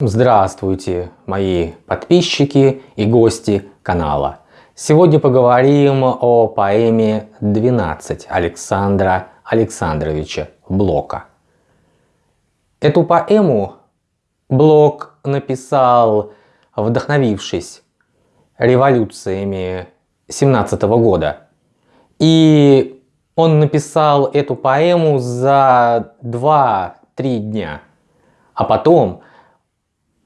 Здравствуйте, мои подписчики и гости канала. Сегодня поговорим о поэме «12» Александра Александровича Блока. Эту поэму Блок написал, вдохновившись революциями 17 года. И он написал эту поэму за 2-3 дня. А потом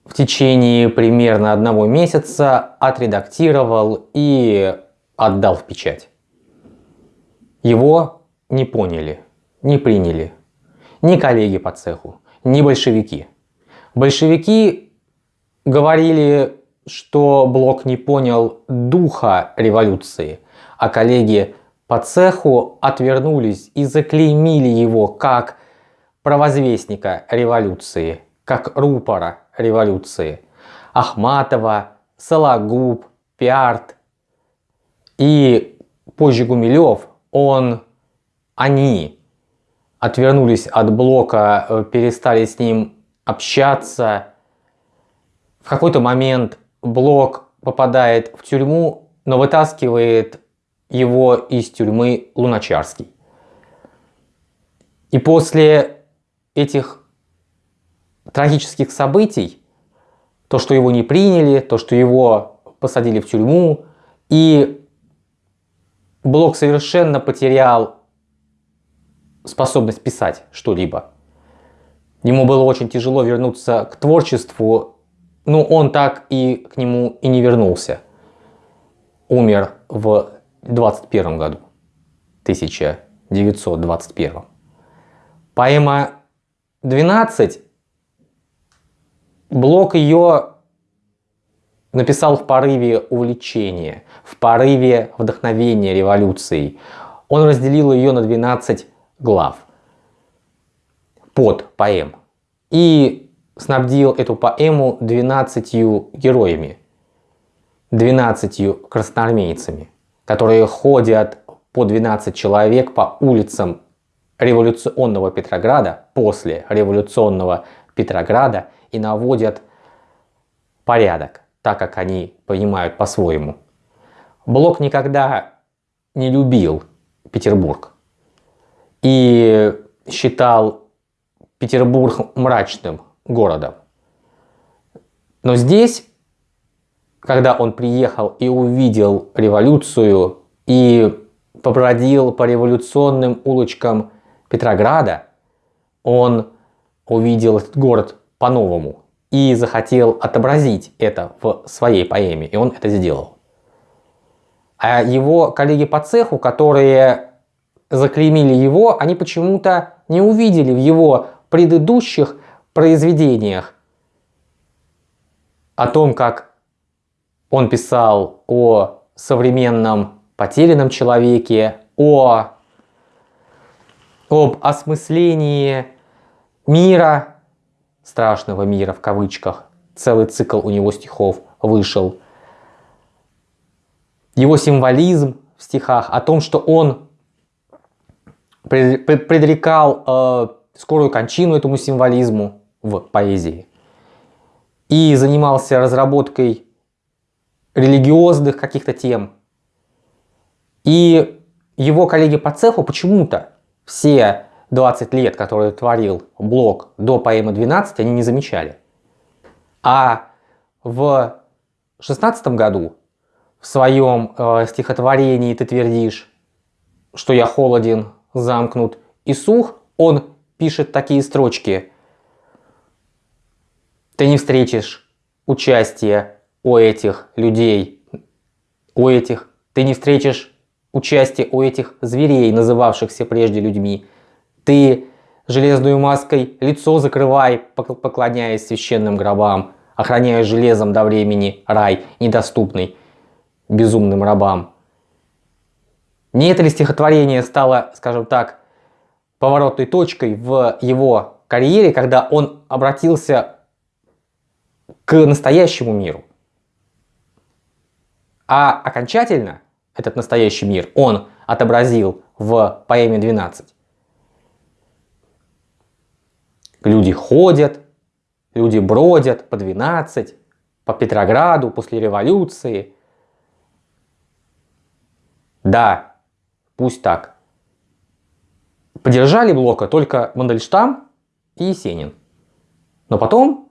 в течение примерно одного месяца отредактировал и отдал в печать. Его не поняли, не приняли ни коллеги по цеху, ни большевики. Большевики говорили, что Блок не понял духа революции, а коллеги по цеху отвернулись и заклеймили его как провозвестника революции, как рупора революции. Ахматова, Сологуб, Пиарт и позже Гумилев, он, они отвернулись от Блока, э, перестали с ним общаться. В какой-то момент Блок попадает в тюрьму, но вытаскивает его из тюрьмы Луначарский. И после этих трагических событий, то, что его не приняли, то, что его посадили в тюрьму, и Блок совершенно потерял способность писать что-либо. Ему было очень тяжело вернуться к творчеству, но он так и к нему и не вернулся. Умер в 21 году, 1921. Поэма «12» Блок ее написал в порыве увлечения, в порыве вдохновения революцией. Он разделил ее на 12 глав. Под поэм. И снабдил эту поэму 12 героями, 12 красноармейцами, которые ходят по 12 человек по улицам революционного Петрограда, после революционного Петрограда и наводят порядок, так как они понимают по-своему. Блок никогда не любил Петербург и считал Петербург мрачным городом. Но здесь, когда он приехал и увидел революцию и побродил по революционным улочкам Петрограда, он увидел этот город по-новому и захотел отобразить это в своей поэме, и он это сделал. А его коллеги по цеху, которые заклеймили его, они почему-то не увидели в его предыдущих произведениях о том, как он писал о современном потерянном человеке, о, об осмыслении мира, страшного мира в кавычках. Целый цикл у него стихов вышел. Его символизм в стихах о том, что он предрекал э, скорую кончину этому символизму в поэзии. И занимался разработкой религиозных каких-то тем. И его коллеги по цеху почему-то все 20 лет, которые творил Блок до поэмы 12, они не замечали. А в 16 году в своем э, стихотворении ты твердишь, что я холоден, замкнут и сух, он пишет такие строчки. Ты не встретишь участия у этих людей, у этих, ты не встретишь участия у этих зверей, называвшихся прежде людьми, ты железную маской лицо закрывай, поклоняясь священным гробам, охраняя железом до времени рай, недоступный безумным рабам. Не это ли стихотворение стало, скажем так, поворотной точкой в его карьере, когда он обратился к настоящему миру? А окончательно этот настоящий мир он отобразил в поэме «12». Люди ходят, Люди бродят по 12, по Петрограду после революции. Да, пусть так. Поддержали Блока только Мандельштам и Есенин. Но потом,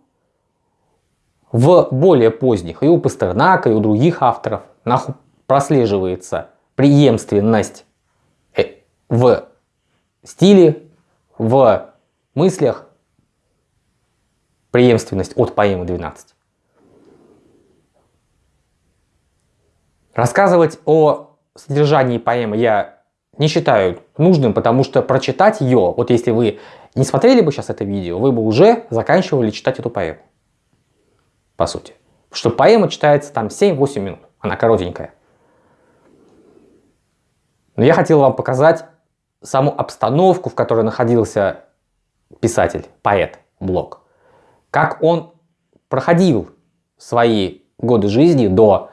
в более поздних, и у Пастернака, и у других авторов, прослеживается преемственность э, в стиле, в мыслях, преемственность от поэмы 12. Рассказывать о содержании поэмы я не считаю нужным, потому что прочитать ее, вот если вы не смотрели бы сейчас это видео, вы бы уже заканчивали читать эту поэму. По сути. Что поэма читается там 7-8 минут, она коротенькая. Но я хотел вам показать саму обстановку, в которой находился писатель, поэт Блок. Как он проходил свои годы жизни до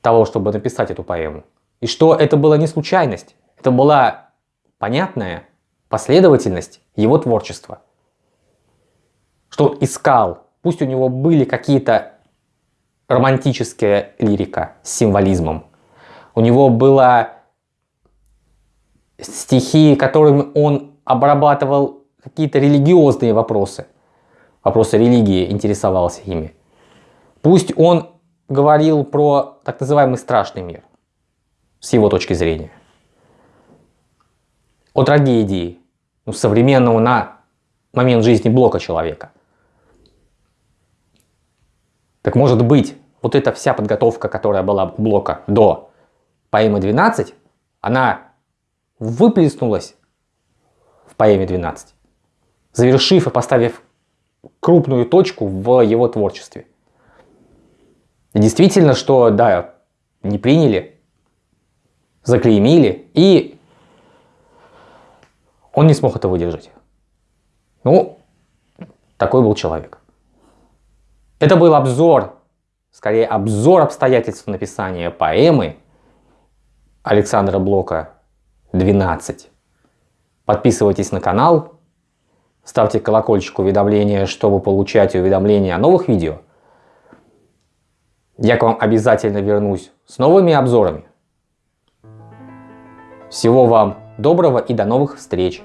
того, чтобы написать эту поэму. И что это была не случайность, это была понятная последовательность его творчества. Что он искал, пусть у него были какие-то романтическая лирика с символизмом, у него была стихи, которыми он обрабатывал какие-то религиозные вопросы, вопросы религии, интересовался ими. Пусть он говорил про так называемый страшный мир, с его точки зрения. О трагедии ну, современного на момент жизни блока человека. Так может быть, вот эта вся подготовка, которая была у блока до поэмы 12, она выплеснулась в поэме 12, завершив и поставив крупную точку в его творчестве. Действительно, что, да, не приняли, заклеймили, и он не смог это выдержать. Ну, такой был человек. Это был обзор, скорее обзор обстоятельств написания поэмы Александра Блока 12. Подписывайтесь на канал, ставьте колокольчик уведомления, чтобы получать уведомления о новых видео. Я к вам обязательно вернусь с новыми обзорами. Всего вам доброго и до новых встреч!